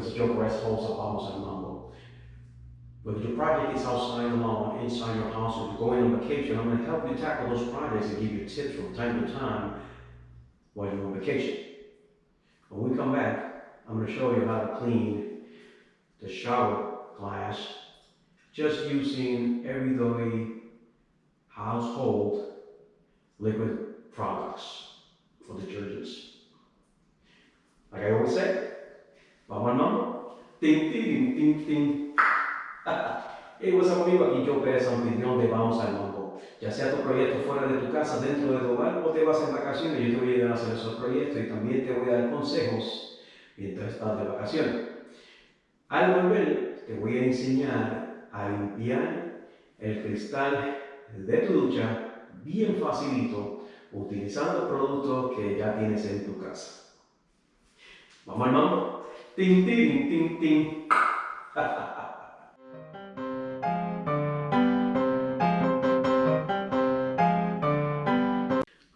because Joe Perez holds up almost a mambo. But your project is outside the lawn, inside your house, or you're going on vacation, I'm gonna help you tackle those projects and give you tips from time to time while you're on vacation. When we come back, I'm gonna show you how to clean the shower glass just using everyday household liquid products for detergents. Like I always say, mambo. Ting, ting, ting, ting. hey, what's up amigo? Aquí yo Pérez, anfitrión de Vamos al Mambo. Ya sea tu proyecto fuera de tu casa, dentro de tu hogar o te vas en vacaciones, yo te voy a ayudar a hacer esos proyectos y también te voy a dar consejos mientras estás de vacaciones. Al volver, te voy a enseñar a limpiar el cristal de tu ducha bien facilito utilizando productos que ya tienes en tu casa. Vamos al mambo. Ting, ting, ting, ting.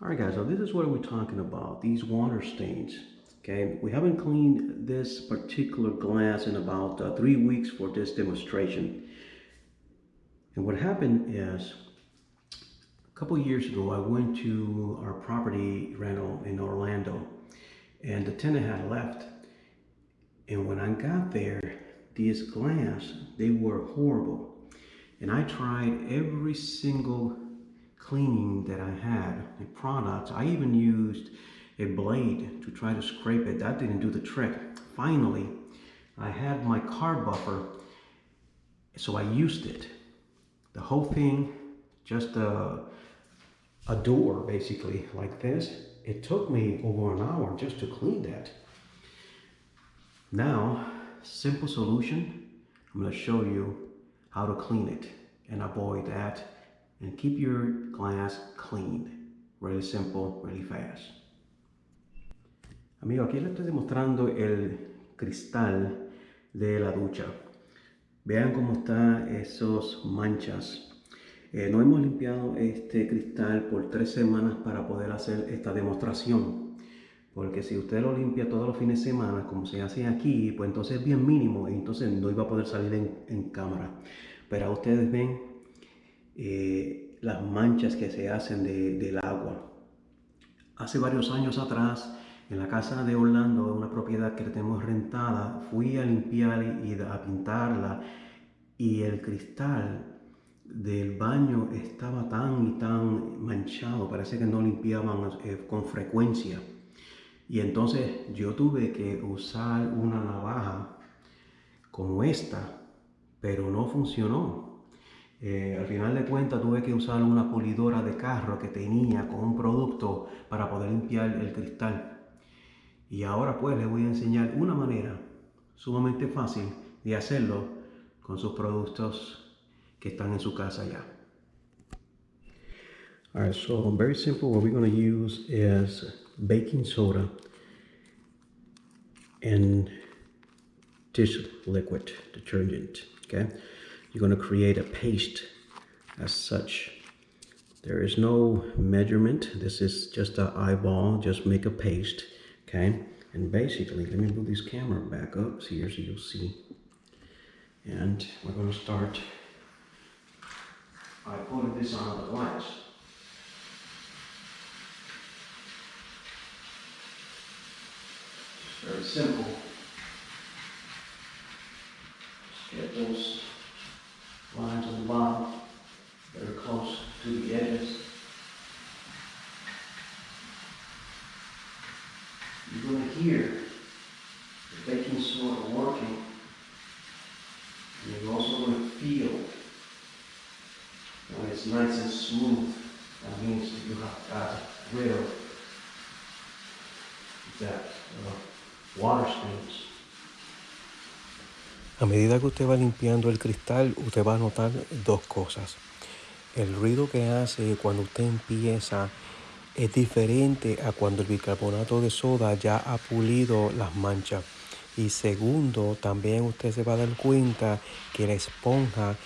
Alright guys, so this is what we're talking about, these water stains. Okay, we haven't cleaned this particular glass in about uh, three weeks for this demonstration. And what happened is, a couple years ago, I went to our property rental in Orlando and the tenant had left. And when I got there, these glass, they were horrible. And I tried every single cleaning that I had, the products. I even used a blade to try to scrape it. That didn't do the trick. Finally, I had my car buffer, so I used it. The whole thing, just a, a door basically like this. It took me over an hour just to clean that. Now, simple solution. I'm going to show you how to clean it and avoid that and keep your glass clean. Really simple, really fast. Amigo, aquí le estoy demostrando el cristal de la ducha. Vean cómo están esos manchas. Eh, no hemos limpiado este cristal por tres semanas para poder hacer esta demostración. Porque si usted lo limpia todos los fines de semana, como se hace aquí, pues entonces es bien mínimo y entonces no iba a poder salir en, cámara. Pero ustedes ven eh, las manchas que se hacen de, del agua. Hace varios años atrás, en la casa de Orlando, una propiedad que tenemos rentada, fui a limpiar y a pintarla y el cristal del baño estaba tan y tan manchado, parece que no limpiaban eh, con frecuencia. Y entonces yo tuve que usar una navaja como esta, pero no funcionó. Eh, al final de cuentas tuve que usar una pulidora de carro que tenía con un producto para poder limpiar el cristal. Y ahora pues les voy a enseñar una manera sumamente fácil de hacerlo con sus productos que están en su casa ya. Alright, so very simple. What we're going to use is baking soda and dish liquid detergent. Okay, you're going to create a paste as such. There is no measurement. This is just an eyeball. Just make a paste. Okay, and basically, let me move this camera back up here so you'll see. And we're going to start by putting this on the glass. Very simple. Get those lines on the bottom very close to the edges. You're going to hear the baking soda working. And you're also going to feel when it's nice and smooth. That means that you have got rid of that. A medida que usted va limpiando el cristal, usted va a notar dos cosas. El ruido que hace cuando usted empieza es diferente a cuando el bicarbonato de soda ya ha pulido las manchas. Y segundo, también usted se va a dar cuenta que la esponja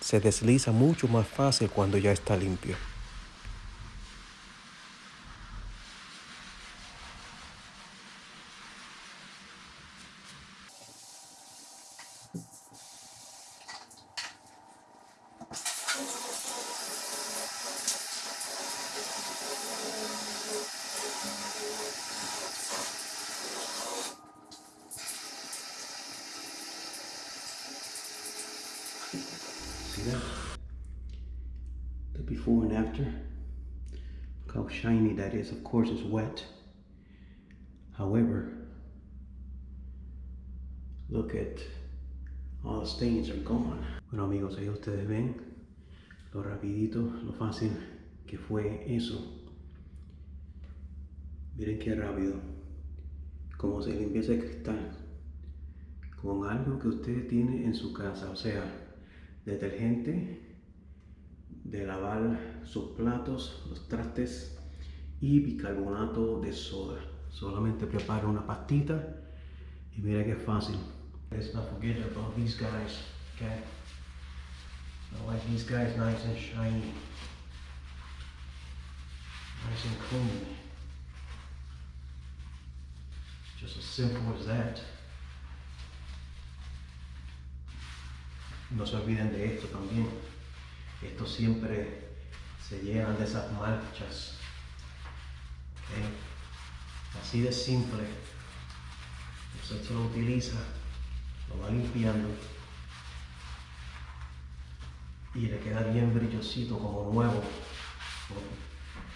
se desliza mucho más fácil cuando ya está limpio. That. The before and after. Look how shiny that is. Of course, it's wet. However, look at all the stains are gone. Bueno amigos, ahí ustedes ven lo rapidito, lo fácil que fue eso. Miren qué rápido. Como se limpia ese cristal con algo que usted tiene en su casa, o sea, detergente de lavar sus platos, los trastes y bicarbonato de soda. Solamente prepara una pastita y mira qué fácil. Let's not forget about these guys, okay? I like these guys nice and shiny. Nice and clean. Just as simple as that. No se olviden de esto también. Esto siempre se llenan de esas manchas. Así de simple. Usted lo utiliza, lo va limpiando y le queda bien brillosito como nuevo.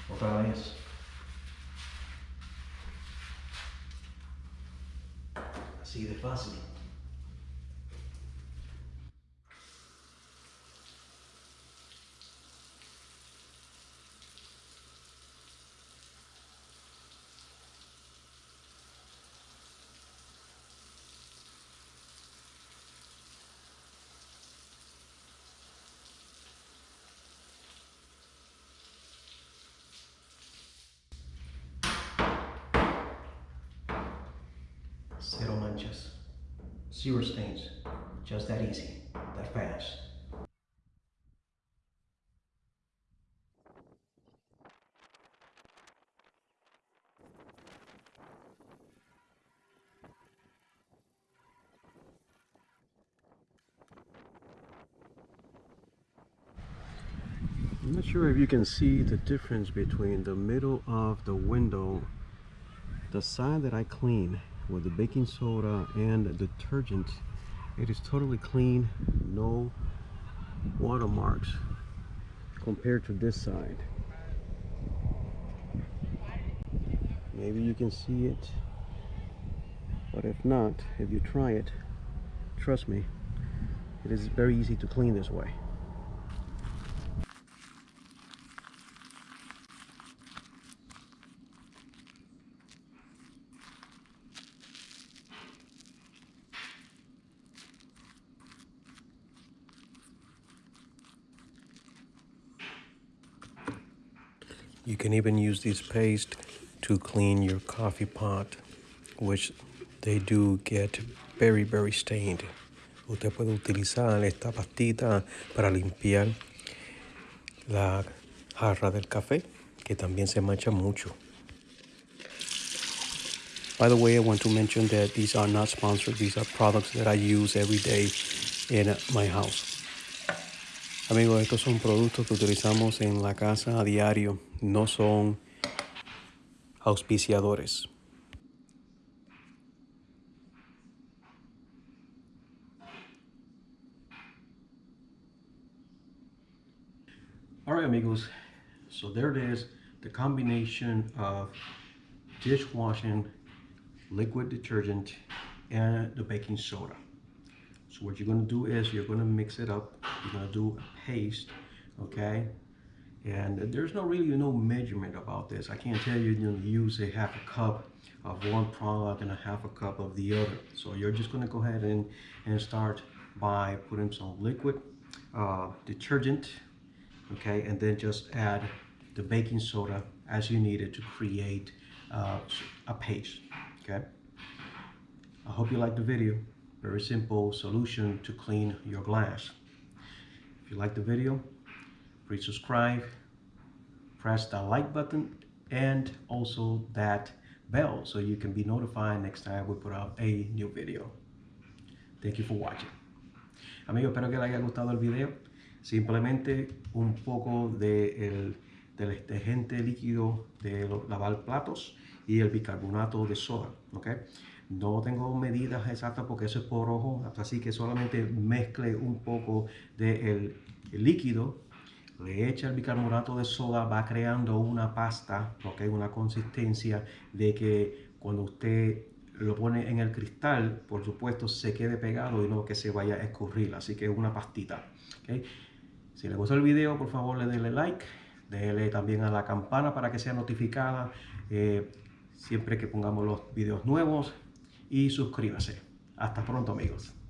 Otra vez. Así de fácil. Cero manchas. Zero stains. Just that easy. That fast. I'm not sure if you can see the difference between the middle of the window, the side that I clean with the baking soda and detergent. It is totally clean, no watermarks compared to this side. Maybe you can see it, but if not, if you try it, trust me, it is very easy to clean this way. You can even use this paste to clean your coffee pot, which they do get very, very stained. Usted puede utilizar esta pastita para limpiar la jarra del café, que también se mancha mucho. By the way, I want to mention that these are not sponsored. These are products that I use every day in my house. Amigos, estos son productos que utilizamos en la casa a diario, no son auspiciadores. All right, amigos. So there it is, the combination of dishwashing liquid detergent and the baking soda. So what you're gonna do is you're gonna mix it up. You're gonna do a paste, okay? And there's no really no measurement about this. I can't tell you, you know, use a half a cup of one product and a half a cup of the other. So you're just gonna go ahead and, and start by putting some liquid uh, detergent, okay? And then just add the baking soda as you need it to create uh, a paste, okay? I hope you liked the video. Very simple solution to clean your glass. If you like the video, please subscribe, press that like button, and also that bell so you can be notified next time we put out a new video. Thank you for watching. Amigos, espero que les haya gustado el video. Simplemente un poco de el, del detergente líquido de lavar platos y el bicarbonato de soda. ¿okay? No tengo medidas exactas porque eso es por ojo, así que solamente mezcle un poco del de líquido, le echa el bicarbonato de soda, va creando una pasta, que una consistencia de que cuando usted lo pone en el cristal, por supuesto, se quede pegado y no que se vaya a escurrir, así que es una pastita. Si le gustó el video, por favor, le denle like, déle también a la campana para que sea notificada eh, siempre que pongamos los videos nuevos y suscríbase. Hasta pronto amigos.